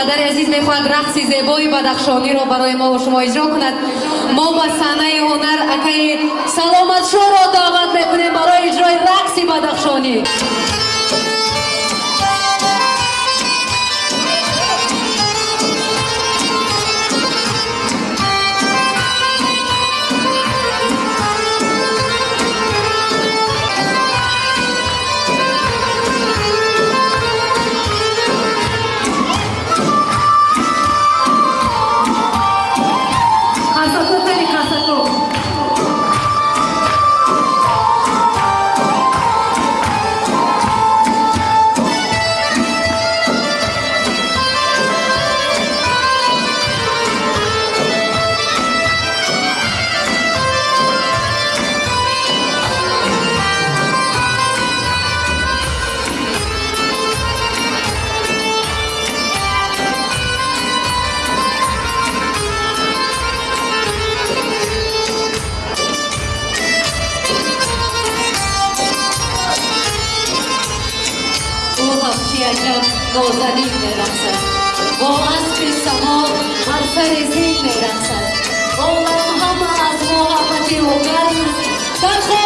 падари азиз мехоҳад рақси зебои бадахшониро барои мо шумо иҷро кунад. Мо ба саҳнаи ҳунар акаи саломатшоро даъват мекунем барои иҷрои рақси бадахшонӣ ҳафчи аҷаб нозанин мерақсад бо асри само ҳар сари зин мерақсад олам ҳама аз мо ҳама дилугар аст дархо